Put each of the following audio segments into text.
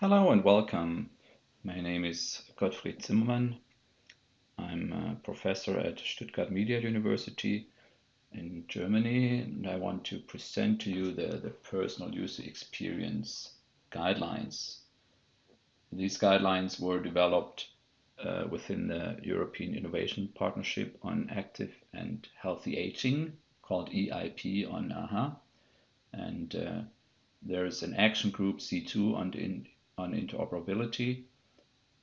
Hello and welcome. My name is Gottfried Zimmermann. I'm a professor at Stuttgart Media University in Germany, and I want to present to you the, the personal user experience guidelines. These guidelines were developed uh, within the European Innovation Partnership on Active and Healthy Aging, called EIP on AHA. And uh, there's an action group C2 on the on interoperability.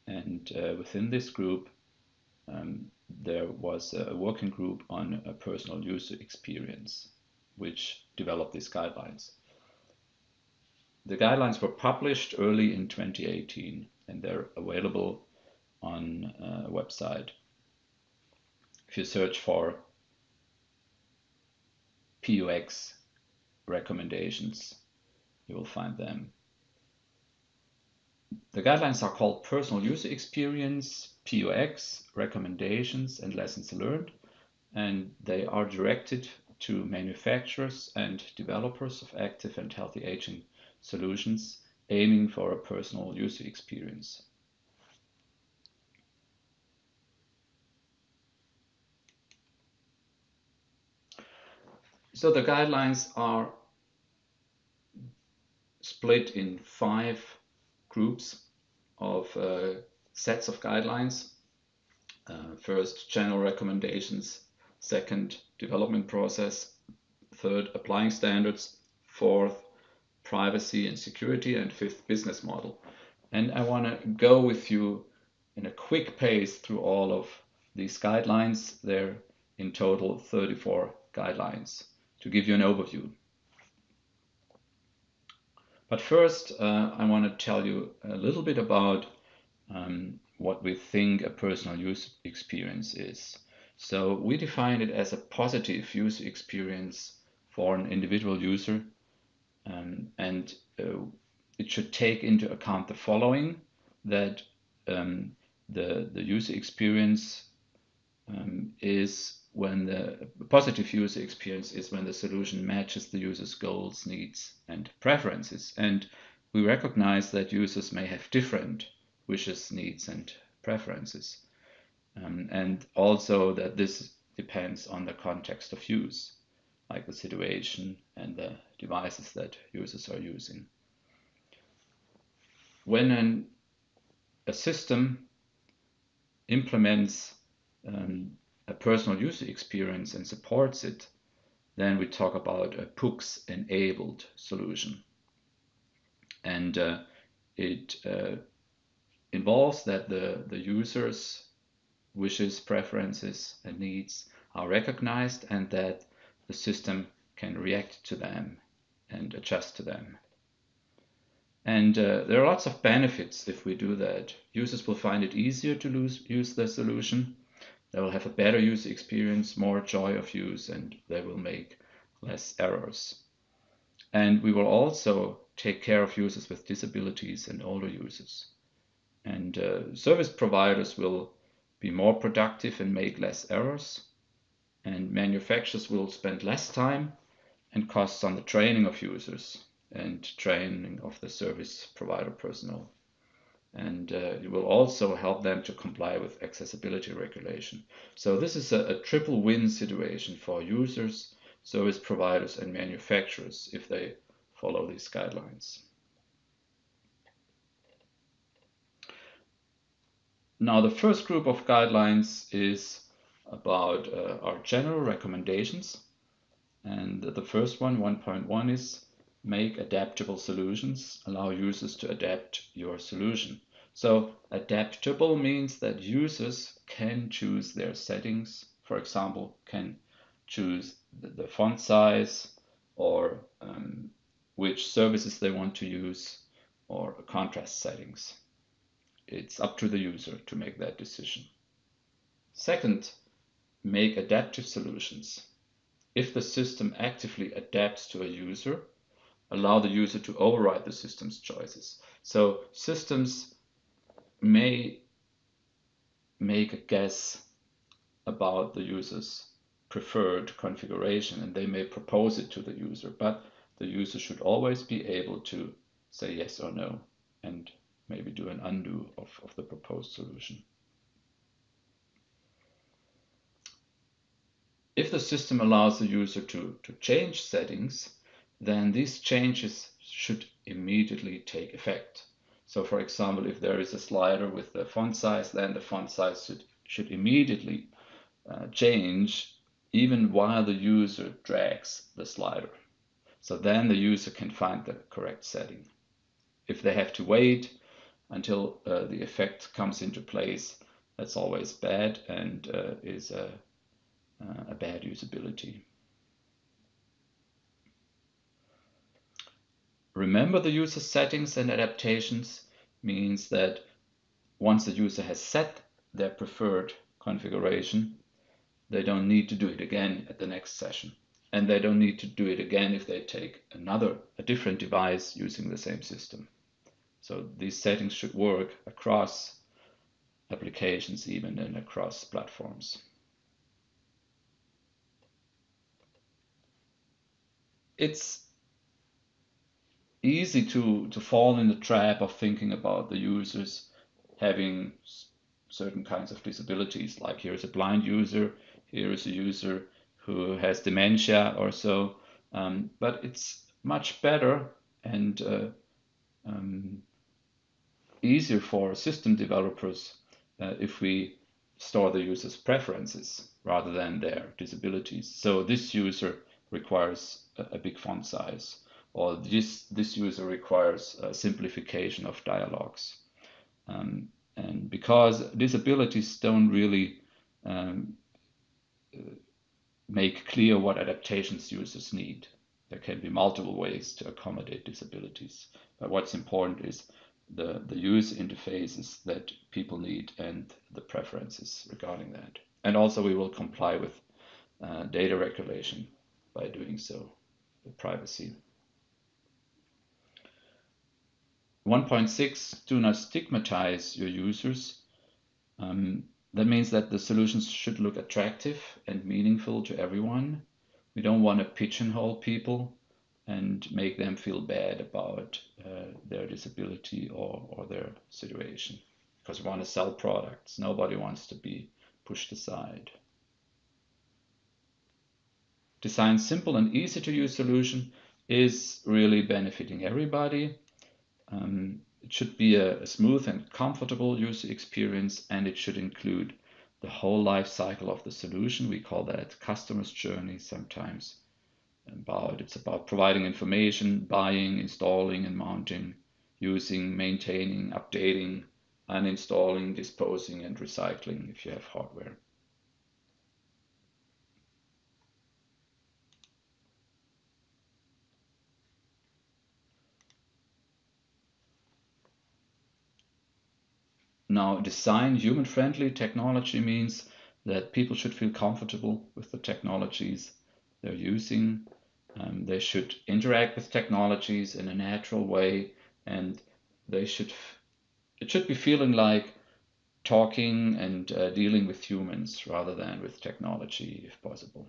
And uh, within this group, um, there was a working group on a personal user experience, which developed these guidelines. The guidelines were published early in 2018 and they're available on a website. If you search for PUX recommendations, you will find them. The guidelines are called Personal User Experience, PUX, Recommendations and Lessons Learned, and they are directed to manufacturers and developers of active and healthy aging solutions aiming for a personal user experience. So the guidelines are split in five groups of uh, sets of guidelines. Uh, first, general recommendations. Second, development process. Third, applying standards. Fourth, privacy and security. And fifth, business model. And I want to go with you in a quick pace through all of these guidelines. There in total 34 guidelines to give you an overview. But first, uh, I want to tell you a little bit about um, what we think a personal use experience is. So we define it as a positive user experience for an individual user. Um, and uh, it should take into account the following, that um, the, the user experience um, is when the positive user experience is when the solution matches the user's goals, needs, and preferences. And we recognize that users may have different wishes, needs, and preferences. Um, and also that this depends on the context of use, like the situation and the devices that users are using. When an, a system implements um, a personal user experience and supports it, then we talk about a PUX enabled solution. And uh, it uh, involves that the, the user's wishes, preferences, and needs are recognized and that the system can react to them and adjust to them. And uh, there are lots of benefits if we do that. Users will find it easier to lose, use the solution. They will have a better user experience, more joy of use, and they will make less errors. And we will also take care of users with disabilities and older users. And uh, service providers will be more productive and make less errors. And manufacturers will spend less time and costs on the training of users and training of the service provider personnel. And uh, it will also help them to comply with accessibility regulation. So this is a, a triple win situation for users, service providers and manufacturers if they follow these guidelines. Now the first group of guidelines is about uh, our general recommendations. And the first one, 1.1, is make adaptable solutions, allow users to adapt your solution. So adaptable means that users can choose their settings, for example, can choose the, font size or um, which services they want to use or contrast settings. It's up to the user to make that decision. Second, make adaptive solutions. If the system actively adapts to a user, allow the user to override the system's choices. So systems may make a guess about the user's preferred configuration and they may propose it to the user, but the user should always be able to say yes or no and maybe do an undo of, of the proposed solution. If the system allows the user to, to change settings, then these changes should immediately take effect. So for example, if there is a slider with the font size, then the font size should, should immediately uh, change even while the user drags the slider. So then the user can find the correct setting. If they have to wait until uh, the effect comes into place, that's always bad and uh, is a, uh, a bad usability. Remember the user settings and adaptations means that once the user has set their preferred configuration, they don't need to do it again at the next session. And they don't need to do it again if they take another, a different device using the same system. So these settings should work across applications even and across platforms. It's easy to, to fall in the trap of thinking about the users having certain kinds of disabilities, like here's a blind user, here is a user who has dementia or so. Um, but it's much better and uh, um, easier for system developers uh, if we store the user's preferences rather than their disabilities. So this user requires a, a big font size or this, this user requires simplification of dialogues. Um, and because disabilities don't really um, make clear what adaptations users need. There can be multiple ways to accommodate disabilities. But what's important is the, the user interfaces that people need and the preferences regarding that. And also we will comply with uh, data regulation by doing so, the privacy. 1.6, do not stigmatize your users. Um, that means that the solutions should look attractive and meaningful to everyone. We don't want to pigeonhole people and make them feel bad about uh, their disability or, or their situation because we want to sell products. Nobody wants to be pushed aside. Design simple and easy to use solution is really benefiting everybody. Um, it should be a, a smooth and comfortable user experience and it should include the whole life cycle of the solution. We call that customer's journey sometimes. About it's about providing information, buying, installing and mounting, using, maintaining, updating, uninstalling, disposing and recycling if you have hardware. Now, design human-friendly technology means that people should feel comfortable with the technologies they're using. Um, they should interact with technologies in a natural way, and they should it should be feeling like talking and uh, dealing with humans rather than with technology, if possible.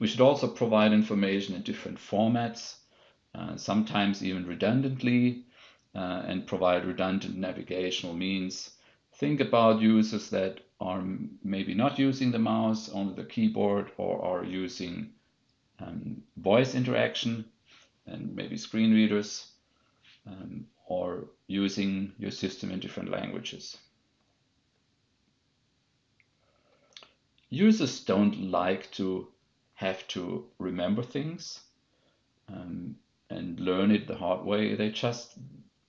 We should also provide information in different formats, uh, sometimes even redundantly, uh, and provide redundant navigational means. Think about users that are maybe not using the mouse, only the keyboard, or are using um, voice interaction and maybe screen readers, um, or using your system in different languages. Users don't like to have to remember things um, and learn it the hard way. They just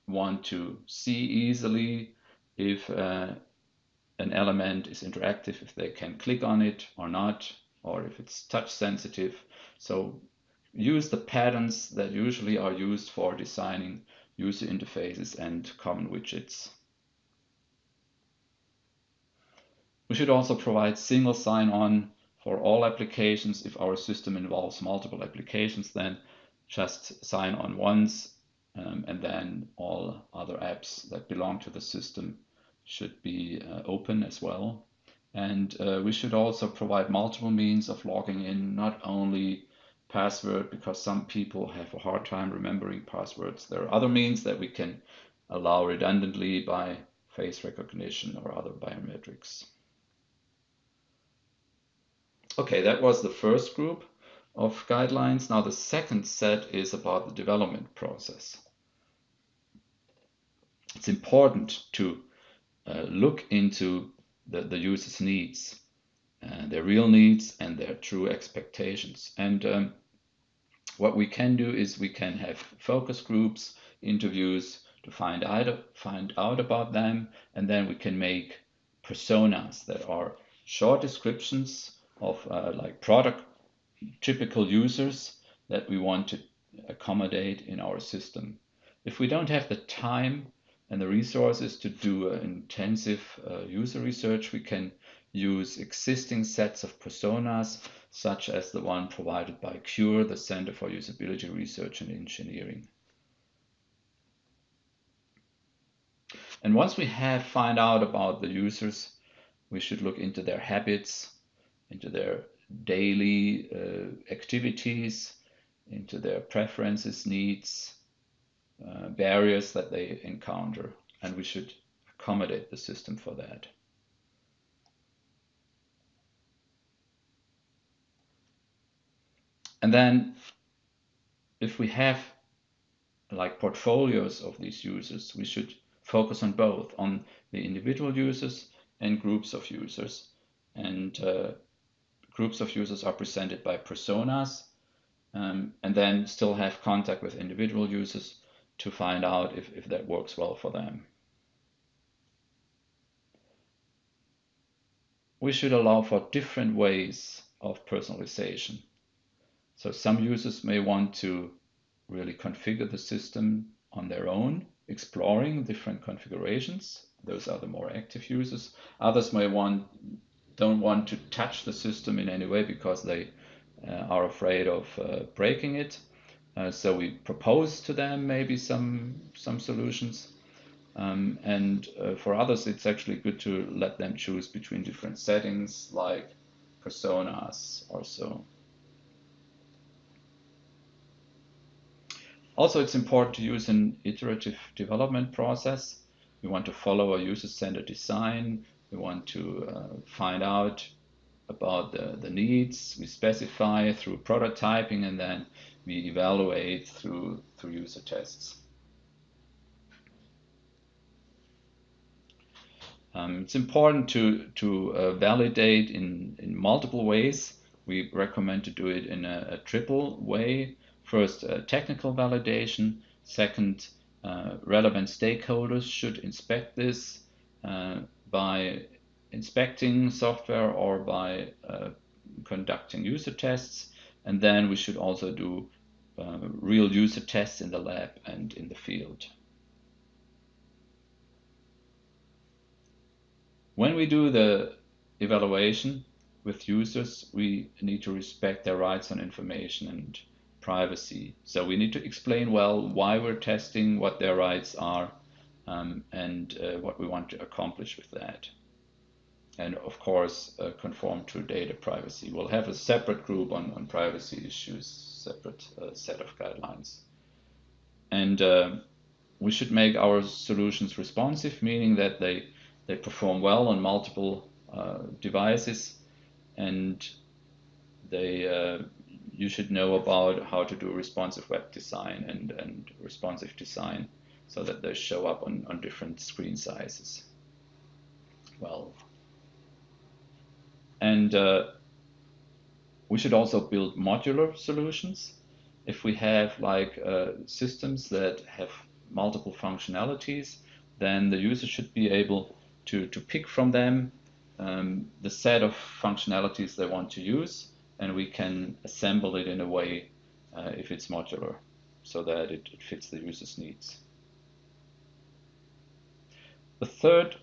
want to see easily if uh, an element is interactive, if they can click on it or not, or if it's touch sensitive. So use the patterns that usually are used for designing user interfaces and common widgets. We should also provide single sign-on for all applications. If our system involves multiple applications, then just sign on once um, and then all other apps that belong to the system should be uh, open as well. And uh, we should also provide multiple means of logging in, not only password because some people have a hard time remembering passwords. There are other means that we can allow redundantly by face recognition or other biometrics. Okay, that was the first group of guidelines. Now the second set is about the development process. It's important to uh, look into the, the user's needs, uh, their real needs and their true expectations. And um, what we can do is we can have focus groups, interviews to find out, find out about them, and then we can make personas that are short descriptions of uh, like product typical users that we want to accommodate in our system. If we don't have the time and the resources to do intensive uh, user research, we can use existing sets of personas such as the one provided by CURE, the Center for Usability Research and Engineering. And once we have find out about the users, we should look into their habits, into their daily uh, activities, into their preferences, needs, uh, barriers that they encounter, and we should accommodate the system for that. And then if we have like portfolios of these users, we should focus on both, on the individual users and groups of users. And uh, groups of users are presented by personas um, and then still have contact with individual users to find out if, if that works well for them. We should allow for different ways of personalization. So some users may want to really configure the system on their own, exploring different configurations. Those are the more active users. Others may want don't want to touch the system in any way because they uh, are afraid of uh, breaking it. Uh, so we propose to them maybe some some solutions. Um, and uh, for others, it's actually good to let them choose between different settings like personas or so. Also, it's important to use an iterative development process. We want to follow a user-centered design. We want to uh, find out about the, the needs. We specify through prototyping and then we evaluate through, through user tests. Um, it's important to, to uh, validate in, in multiple ways. We recommend to do it in a, a triple way. First, uh, technical validation. Second, uh, relevant stakeholders should inspect this uh, by inspecting software or by uh, conducting user tests. And then we should also do uh, real user tests in the lab and in the field. When we do the evaluation with users, we need to respect their rights on information and privacy. So we need to explain well why we're testing, what their rights are, um, and uh, what we want to accomplish with that. And of course, uh, conform to data privacy. We'll have a separate group on, on privacy issues, separate uh, set of guidelines. And uh, we should make our solutions responsive, meaning that they, they perform well on multiple uh, devices and they uh, you should know about how to do responsive web design and, and responsive design so that they show up on, on different screen sizes. Well, and uh, we should also build modular solutions. If we have like uh, systems that have multiple functionalities, then the user should be able to, to pick from them um, the set of functionalities they want to use and we can assemble it in a way uh, if it's modular so that it, it, fits the user's needs. The third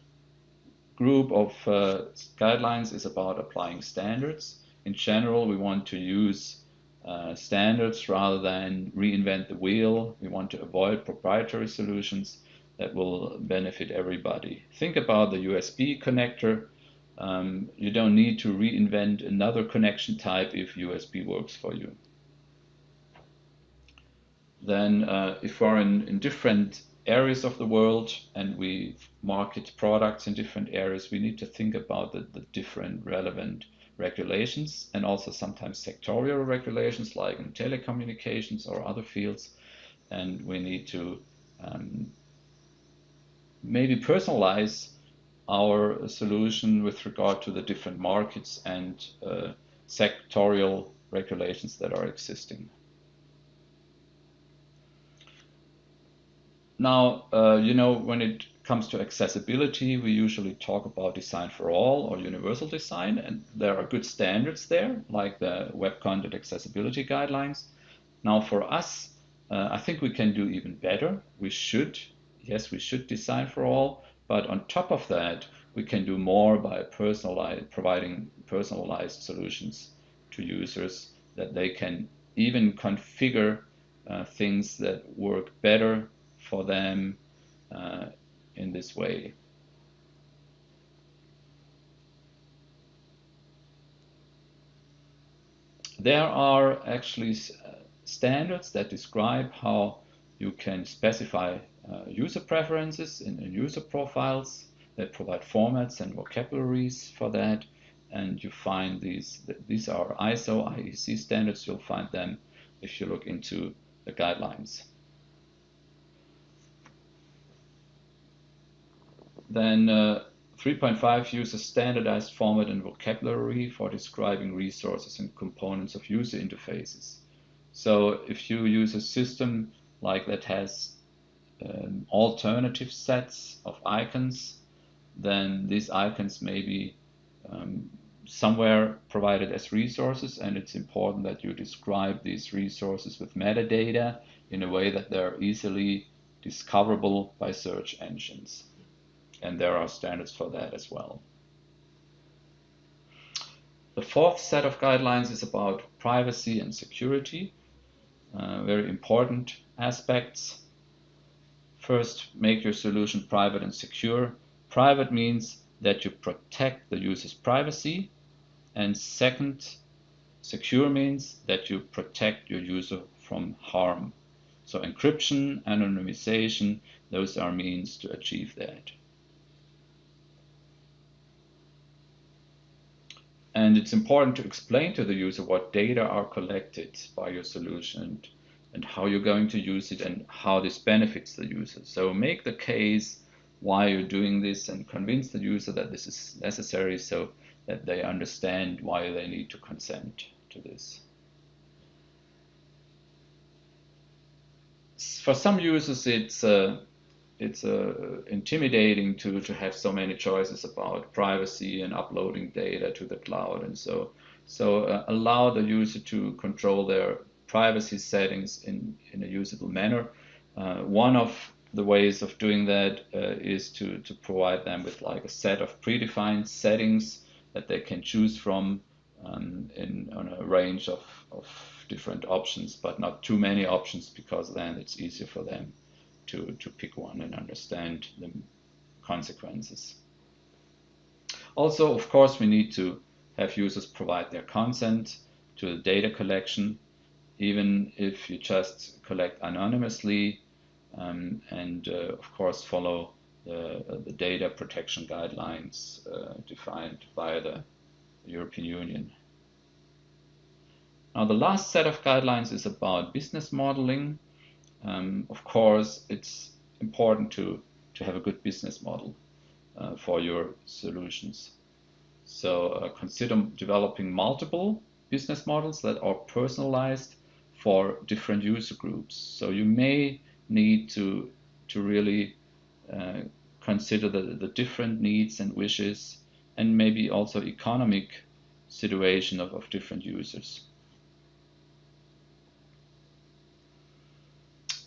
group of uh, guidelines is about applying standards. In general, we want to use uh, standards rather than reinvent the wheel. We want to avoid proprietary solutions that will benefit everybody. Think about the USB connector um, you don't need to reinvent another connection type if USB works for you. then uh, if we're in, in different areas of the world and we market products in different areas, we need to think about the, the different relevant regulations and also sometimes sectorial regulations like in telecommunications or other fields. And we need to um, maybe personalize our solution with regard to the different markets and uh, sectorial regulations that are existing. Now, uh, you know, when it comes to accessibility, we usually talk about design for all or universal design, and there are good standards there, like the Web Content Accessibility Guidelines. Now, for us, uh, I think we can do even better. We should, yes, we should design for all, but on top of that, we can do more by personalized, providing personalized solutions to users that they can even configure uh, things that work better for them uh, in this way. There are actually uh, standards that describe how you can specify uh, user preferences in, in, user profiles that provide formats and vocabularies for that. And you find these, these are ISO, IEC standards. You'll find them if you look into the guidelines. Then uh, 3.5 uses standardized format and vocabulary for describing resources and components of user interfaces. So if you use a system like that has um, alternative sets of icons, then these icons may be um, somewhere provided as resources and it's important that you describe these resources with metadata in a way that they're easily discoverable by search engines and there are standards for that as well. The fourth set of guidelines is about privacy and security, uh, very important aspects. First, make your solution private and secure. Private means that you protect the user's privacy. And second, secure means that you protect your user from harm. So encryption, anonymization, those are means to achieve that. And it's important to explain to the user what data are collected by your solution and how you're going to use it and how this benefits the user. So make the case why you're doing this and convince the user that this is necessary so that they understand why they need to consent to this. For some users, it's uh, it's uh, intimidating to, to have so many choices about privacy and uploading data to the cloud and so so uh, allow the user to control their privacy settings in, in a usable manner. Uh, one of the ways of doing that uh, is to, to provide them with like a set of predefined settings that they can choose from um, in on a range of, of different options, but not too many options because then it's easier for them to, to pick one and understand the consequences. Also, of course, we need to have users provide their consent to the data collection, even if you just collect anonymously, um, and uh, of course follow the, uh, the data protection guidelines uh, defined by the European Union. Now the last set of guidelines is about business modeling. Um, of course, it's important to, to have a good business model uh, for your solutions. So uh, consider developing multiple business models that are personalized for different user groups. So you may need to, to really uh, consider the, the different needs and wishes and maybe also economic situation of, of different users.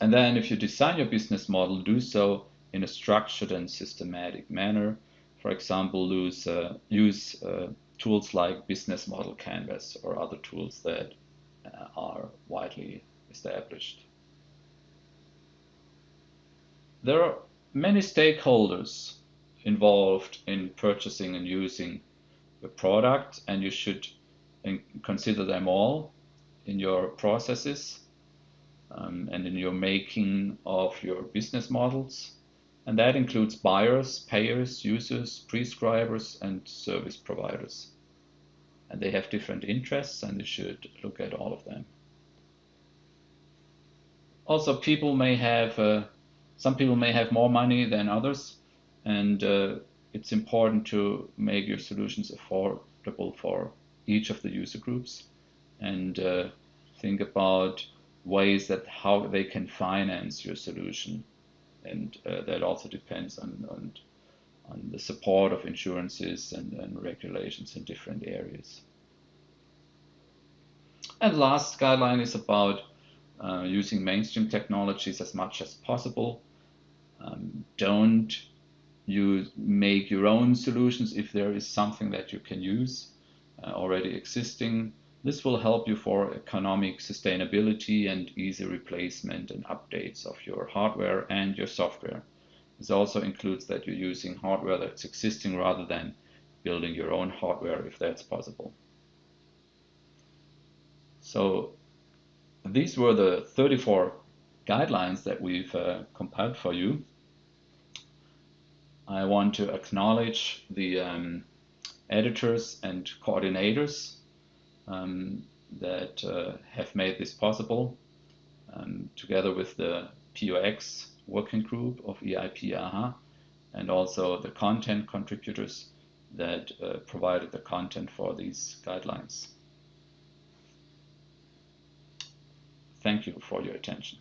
And then if you design your business model, do so in a structured and systematic manner. For example, use, uh, use uh, tools like Business Model Canvas or other tools that uh, are widely established. There are many stakeholders involved in purchasing and using the product and you should consider them all in your processes um, and in your making of your business models. And that includes buyers, payers, users, prescribers, and service providers. And they have different interests, and you should look at all of them. Also, people may have, uh, some people may have more money than others, and uh, it's important to make your solutions affordable for each of the user groups and uh, think about ways that how they can finance your solution and uh, that also depends on, on, on the support of insurances and, and regulations in different areas. And last guideline is about uh, using mainstream technologies as much as possible. Um, don't you make your own solutions if there is something that you can use uh, already existing. This will help you for economic sustainability and easy replacement and updates of your hardware and your software. This also includes that you're using hardware that's existing rather than building your own hardware if that's possible. So these were the 34 guidelines that we've uh, compiled for you. I want to acknowledge the um, editors and coordinators um, that uh, have made this possible, um, together with the PUX working group of EIP AHA, and also the content contributors that uh, provided the content for these guidelines. Thank you for your attention.